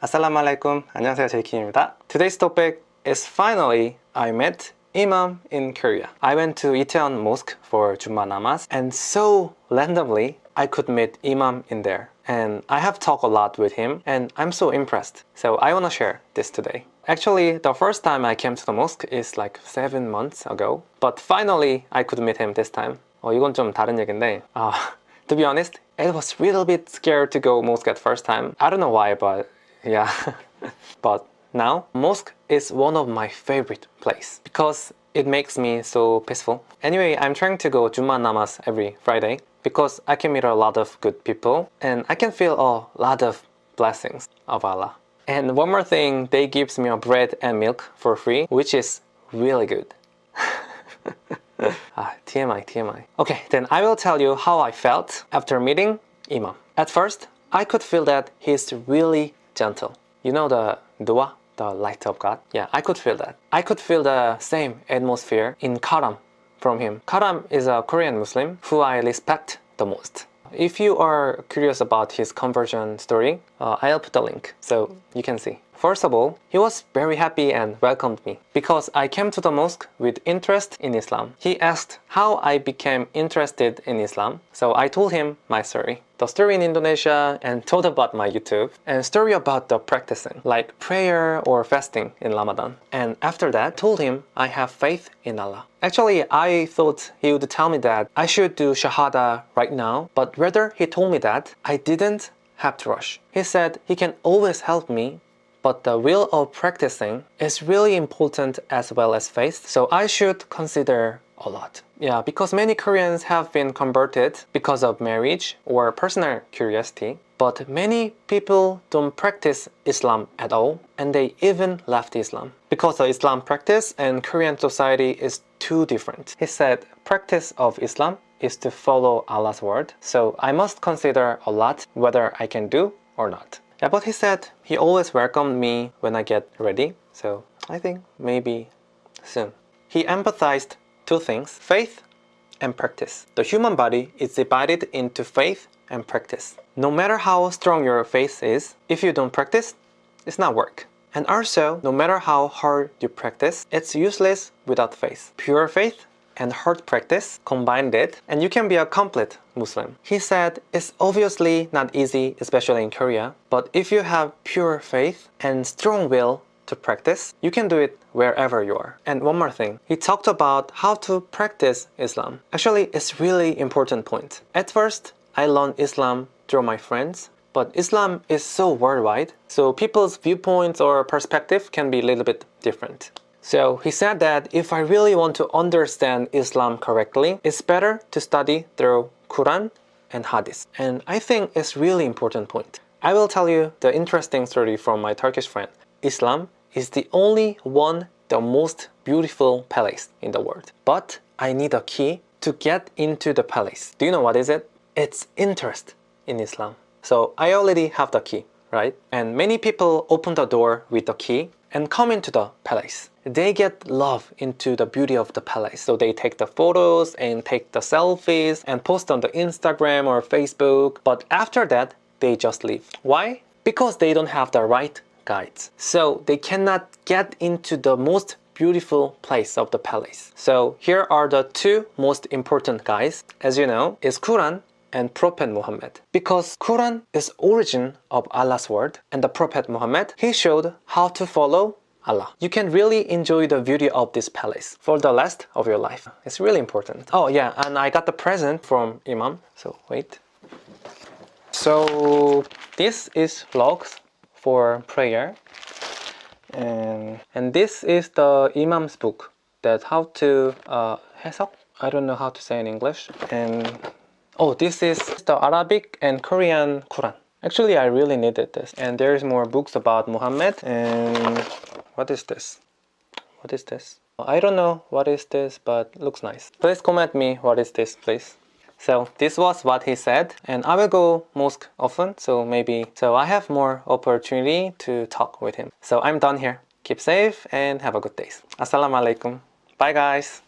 Assalamualaikum. 안녕하세요. 제이킴입니다. Today's topic is finally I met Imam in Korea. I went to Itaewon Mosque for Jummah Namaz and so randomly I could meet Imam in there. And I have talked a lot with him and I'm so impressed. So I want to share this today. Actually, the first time I came to the mosque is like seven months ago. But finally, I could meet him this time. 어, 이건 좀 다른 얘기인데 uh, To be honest, it was a little bit scared to go mosque at first time. I don't know why, but yeah. but now, mosque is one of my favorite place because it makes me so peaceful. Anyway, I'm trying to go Juma Namaz every Friday because I can meet a lot of good people and I can feel a lot of blessings of Allah. And one more thing, they gives me a bread and milk for free, which is really good. ah, TMI, TMI. Okay, then I will tell you how I felt after meeting Imam. At first, I could feel that he's really gentle. You know the dua, the light of God? Yeah, I could feel that. I could feel the same atmosphere in Karam from him. Karam is a Korean Muslim who I respect the most. If you are curious about his conversion story, uh, I'll put the link so you can see. First of all, he was very happy and welcomed me because I came to the mosque with interest in Islam. He asked how I became interested in Islam, so I told him my story. The story in Indonesia and told about my YouTube and story about the practicing like prayer or fasting in Ramadan. And after that, told him I have faith in Allah. Actually, I thought he would tell me that I should do Shahada right now, but rather he told me that I didn't have to rush. He said he can always help me but the will of practicing is really important as well as faith, so I should consider a lot. Yeah, because many Koreans have been converted because of marriage or personal curiosity, but many people don't practice Islam at all, and they even left Islam. Because the Islam practice and Korean society is too different. He said, practice of Islam is to follow Allah's word, so I must consider a lot whether I can do or not. Yeah, but he said he always welcomed me when I get ready, so I think maybe soon. He emphasized two things, faith and practice. The human body is divided into faith and practice. No matter how strong your faith is, if you don't practice, it's not work. And also, no matter how hard you practice, it's useless without faith. Pure faith and hard practice combined it and you can be a complete Muslim. He said it's obviously not easy especially in Korea but if you have pure faith and strong will to practice, you can do it wherever you are. And one more thing, he talked about how to practice Islam. Actually, it's really important point. At first, I learned Islam through my friends but Islam is so worldwide, so people's viewpoints or perspective can be a little bit different. So he said that if I really want to understand Islam correctly, it's better to study through Quran and Hadith. And I think it's really important point. I will tell you the interesting story from my Turkish friend. Islam is the only one the most beautiful palace in the world. But I need a key to get into the palace. Do you know what is it? It's interest in Islam. So I already have the key, right? And many people open the door with the key and come into the palace. They get love into the beauty of the palace. So they take the photos and take the selfies and post on the Instagram or Facebook. But after that, they just leave. Why? Because they don't have the right guides. So they cannot get into the most beautiful place of the palace. So here are the two most important guys. As you know, is Quran and Prophet Muhammad. Because Quran is origin of Allah's word and the Prophet Muhammad, he showed how to follow Allah. You can really enjoy the beauty of this palace for the rest of your life. It's really important. Oh yeah, and I got the present from Imam. So wait. So this is logs for prayer. And, and this is the Imam's book that how to uh, 해석? I don't know how to say in English. And Oh, this is the Arabic and Korean Quran. Actually, I really needed this. And there's more books about Muhammad. And what is this? What is this? I don't know what is this, but looks nice. Please comment me what is this, please. So this was what he said and I will go mosque often so maybe so I have more opportunity to talk with him. So I'm done here. Keep safe and have a good day. Assalamu alaikum. Bye guys.